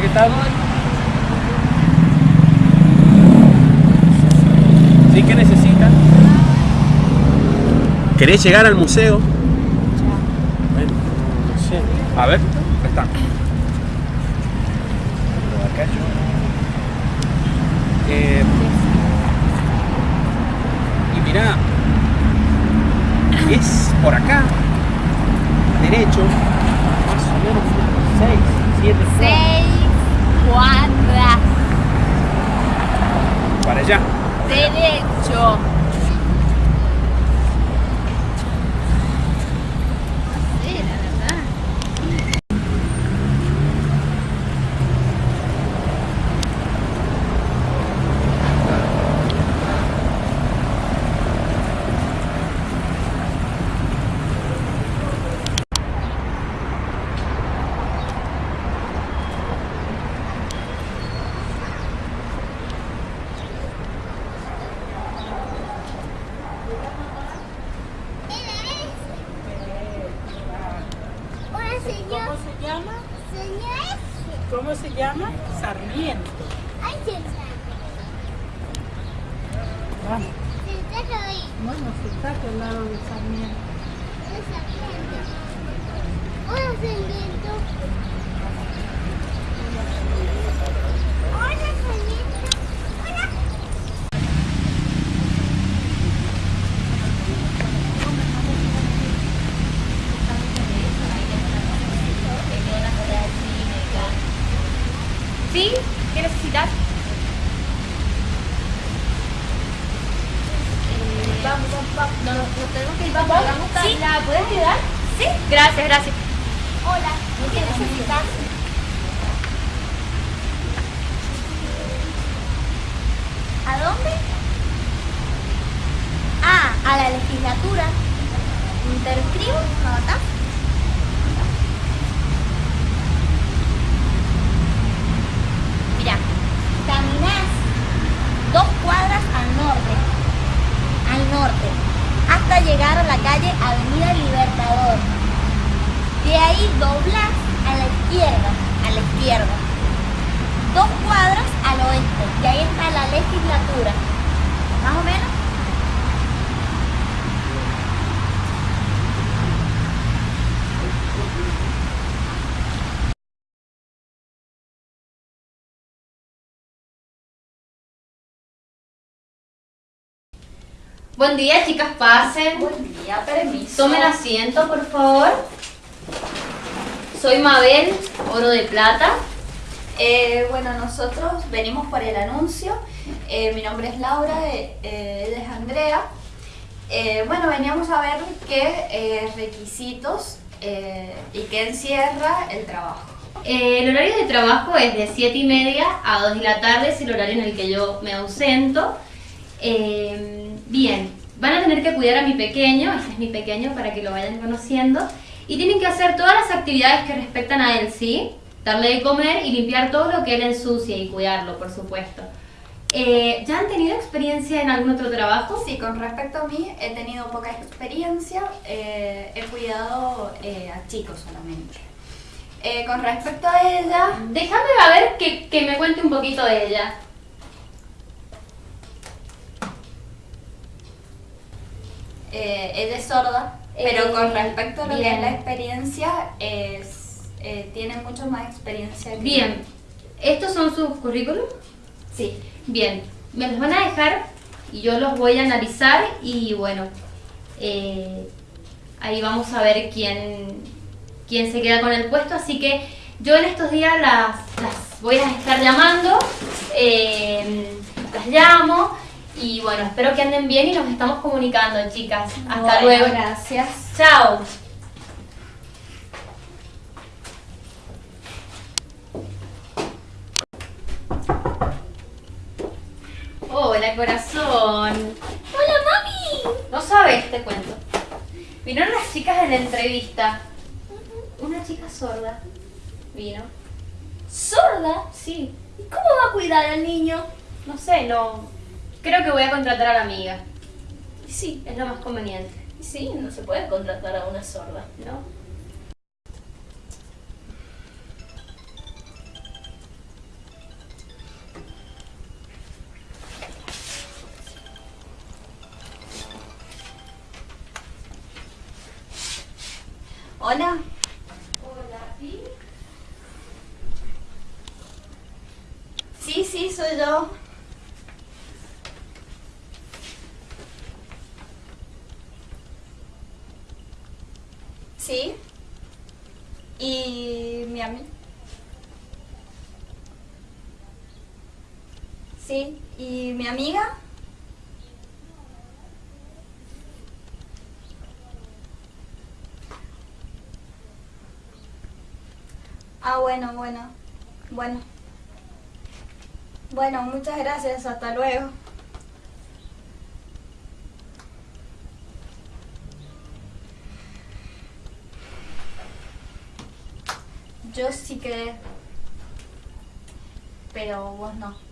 ¿qué tal? ¿Sí? ¿Qué necesitan? ¿Querés llegar al museo? Bueno, no sé. A ver, está. Eh, y mirá, es por acá, derecho, más o menos 6, 7 Seis cuadras. para allá. Derecho. Sí, la verdad. Hola, señor. ¿Cómo se llama? Señor. ¿Cómo se llama? Sarmiento. Ay, se sabe. Bueno, se está al lado de Sarmiento. El sargento. Hola, sargento. Hola, sargento. Hola. ¿Sí? ¿Qué necesitas? Vamos, vamos, vamos. No, no, no tenemos que ir. ¿Sí? ¿La puedes ayudar? Sí. Gracias, gracias. Hola. ¿Qué necesitas? ¿A dónde? Ah, a la legislatura. ¿Te escribo? ¿Me anotás? Mira, caminás dos cuadras al norte, al norte, hasta llegar a la calle Avenida Libertador. De ahí doblás a la izquierda, a la izquierda. Dos cuadras al oeste, y ahí está la legislatura. ¿Más o menos? Buen día, chicas, pasen. Día, permiso. Tomen asiento, por favor. Soy Mabel, oro de plata. Eh, bueno, nosotros venimos por el anuncio. Eh, mi nombre es Laura, eh, eh, ella es Andrea. Eh, bueno, veníamos a ver qué eh, requisitos eh, y qué encierra el trabajo. Eh, el horario de trabajo es de 7 y media a 2 de la tarde, es el horario en el que yo me ausento. Eh, bien, van a tener que cuidar a mi pequeño, este es mi pequeño para que lo vayan conociendo, y tienen que hacer todas las actividades que respectan a él, ¿sí? Darle de comer y limpiar todo lo que él ensucia y cuidarlo, por supuesto. Eh, ¿Ya han tenido experiencia en algún otro trabajo? Sí, con respecto a mí, he tenido poca experiencia, eh, he cuidado eh, a chicos solamente. Eh, con respecto a ella, Déjame a ver que, que me cuente un poquito de ella. Eh, ella es sorda, pero Eh, con respecto a lo que es la experiencia, es, eh, tiene mucho más experiencia que Bien, ¿estos son sus currículum? Sí. Bien, me los van a dejar y yo los voy a analizar y bueno, eh, ahí vamos a ver quién, quién se queda con el puesto. Así que yo en estos días las, las voy a estar llamando, eh, las llamo y bueno, espero que anden bien y nos estamos comunicando, chicas. Hasta Bueno, luego. Gracias. Chao. Hola, corazón. ¡Hola, mami! No sabes, te cuento. Vinieron las chicas en la entrevista. Una chica sorda vino. ¿Sorda? Sí, ¿Y cómo va a cuidar al niño? no sé, no. Creo que voy a contratar a la amiga. Sí, es lo más conveniente. Sí, no se puede contratar a una sorda. No. Hola. Hola, ¿sí? Sí, sí, soy yo. sí. Y Miami. Sí, y mi amiga. Ah, bueno, bueno, bueno. Bueno, muchas gracias, hasta luego. Yo sí quedé, pero vos no.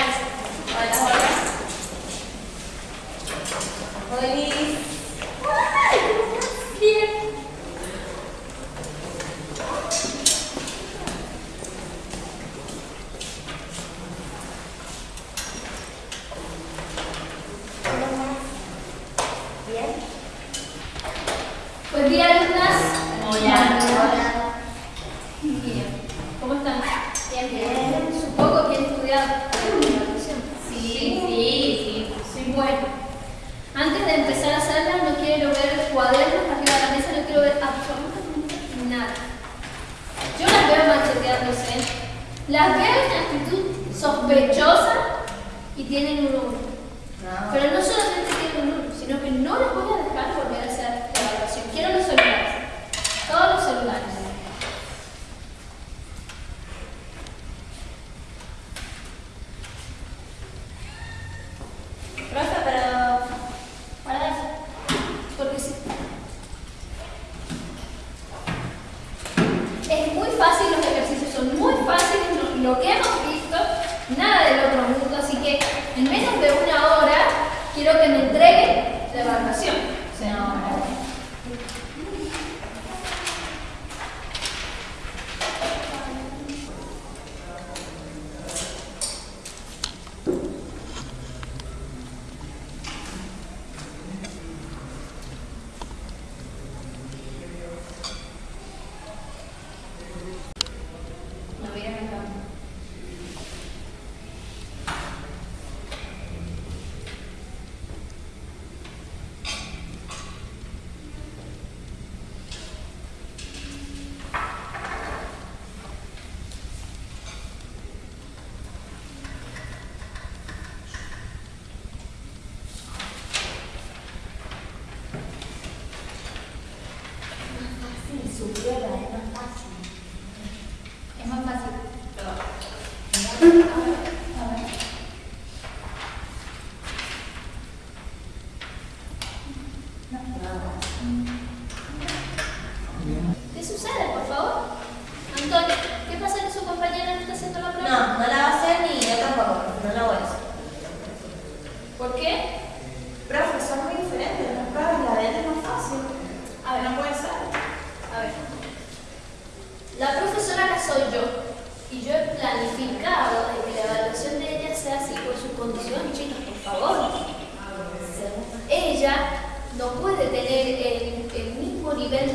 that's tienen unos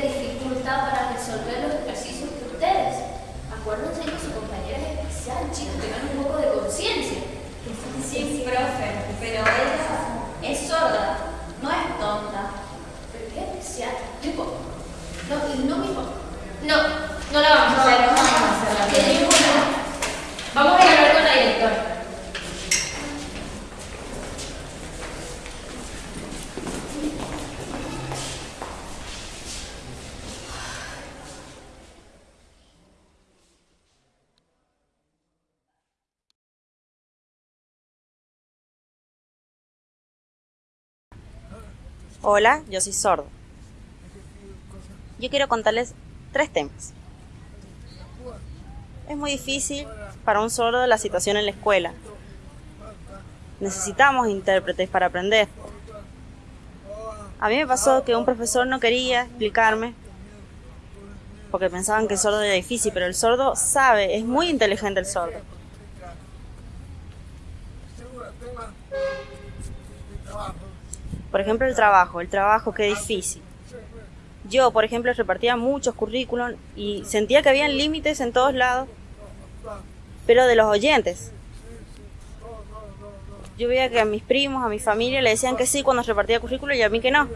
de dificultad para resolver los ejercicios que ustedes. Acuérdense que su compañera es especial, chicos, tengan un poco de conciencia. Sí, profe, pero ella es sorda, no es tonta. Pero qué especial, no importa. No, no me importa. No, no la vamos a hacer. Soy sordo. Yo quiero contarles tres temas. Es muy difícil para un sordo la situación en la escuela. Necesitamos intérpretes para aprender. A mí me pasó que un profesor no quería explicarme porque pensaban que el sordo era difícil, pero el sordo sabe, es muy inteligente el sordo. Por ejemplo, el trabajo, el trabajo que difícil. Yo, por ejemplo, repartía muchos currículum y sentía que habían límites en todos lados, pero de los oyentes. Yo veía que a mis primos, a mi familia le decían que sí cuando repartía currículum y a mí que no.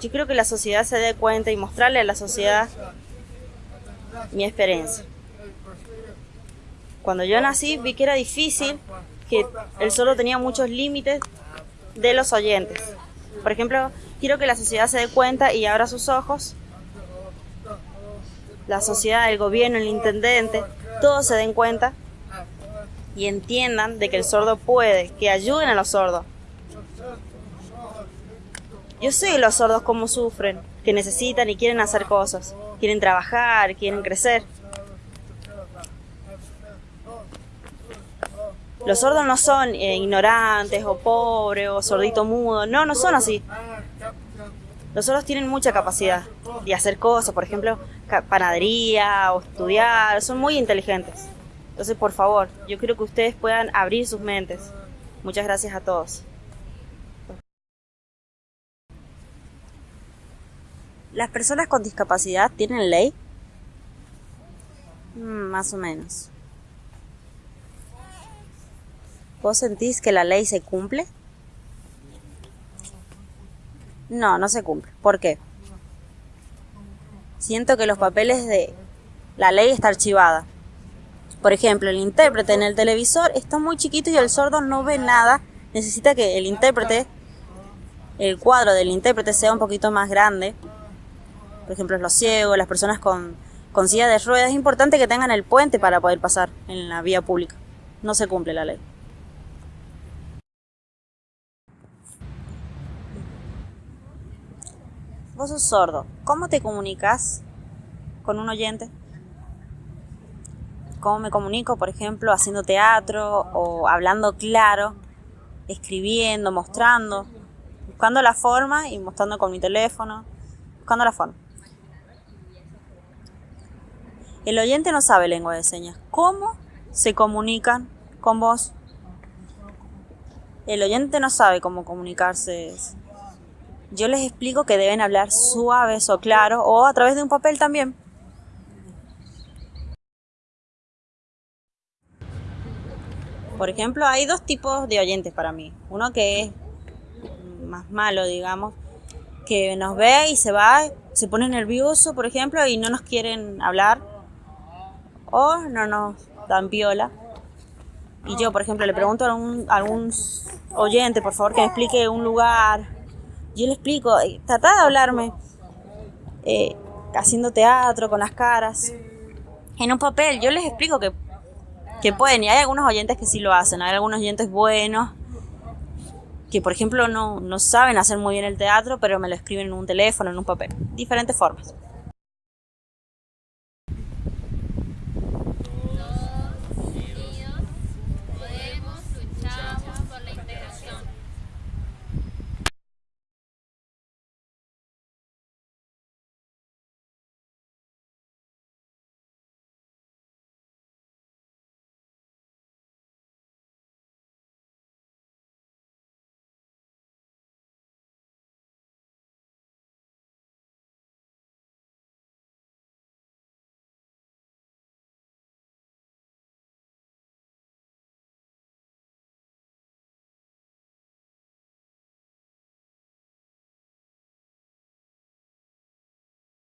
Yo creo que la sociedad se dé cuenta y mostrarle a la sociedad mi experiencia. Cuando yo nací vi que era difícil, que el solo tenía muchos límites de los oyentes. Por ejemplo, quiero que la sociedad se dé cuenta y abra sus ojos. La sociedad, el gobierno, el intendente, todos se den cuenta y entiendan de que el sordo puede, que ayuden a los sordos. Yo sé los sordos cómo sufren, que necesitan y quieren hacer cosas, quieren trabajar, quieren crecer. Los sordos no son eh, ignorantes o pobres o sordito mudo, no, no son así. Los sordos tienen mucha capacidad de hacer cosas, por ejemplo, panadería o estudiar, son muy inteligentes. Entonces, por favor, yo quiero que ustedes puedan abrir sus mentes. Muchas gracias a todos. ¿Las personas con discapacidad tienen ley? Mm, más o menos. ¿Vos sentís que la ley se cumple? No, no se cumple. ¿Por qué? Siento que los papeles de la ley está archivada. Por ejemplo, el intérprete en el televisor está muy chiquito y el sordo no ve nada. Necesita que el intérprete, el cuadro del intérprete sea un poquito más grande. Por ejemplo, los ciegos, las personas con, con silla de ruedas. Es importante que tengan el puente para poder pasar en la vía pública. No se cumple la ley. Vos sordo. ¿Cómo te comunicas con un oyente? ¿Cómo me comunico, por ejemplo, haciendo teatro o hablando claro, escribiendo, mostrando, buscando la forma y mostrando con mi teléfono, buscando la forma? El oyente no sabe lengua de señas. ¿Cómo se comunican con vos? El oyente no sabe cómo comunicarse yo les explico que deben hablar suaves o claro o a través de un papel también. Por ejemplo, hay dos tipos de oyentes para mí. Uno que es más malo, digamos, que nos ve y se va, se pone nervioso, por ejemplo, y no nos quieren hablar o no nos dan viola. Y yo, por ejemplo, le pregunto a algún, a algún oyente, por favor, que me explique un lugar yo le explico, eh, trata de hablarme eh, haciendo teatro con las caras, en un papel. Yo les explico que, que pueden, y hay algunos oyentes que sí lo hacen, hay algunos oyentes buenos que por ejemplo no, no saben hacer muy bien el teatro, pero me lo escriben en un teléfono, en un papel. Diferentes formas.